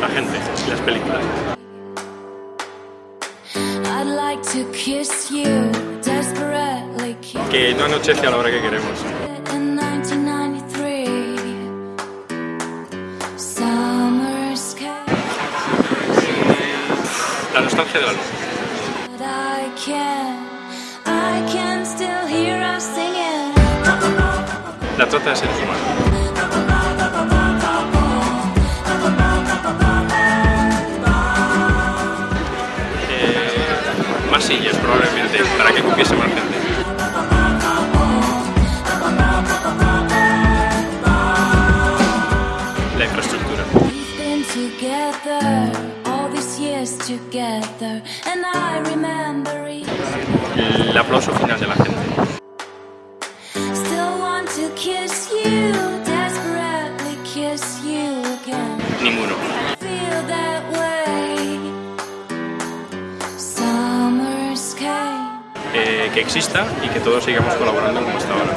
La gente las películas. I'd like to kiss you, desperately kiss Que no anochece a la hora que queremos. in 1993. Summer's came, La nostalgia de la luz. La trata de seres humanos. Sillas probablemente, para que cupiese más gente. La infraestructura. We've been together all these years together, and I remember it. El aplauso final de la gente. Still Eh, que exista y que todos sigamos colaborando como hasta ahora.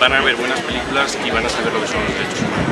Van a ver buenas películas y van a saber lo que son los derechos humanos.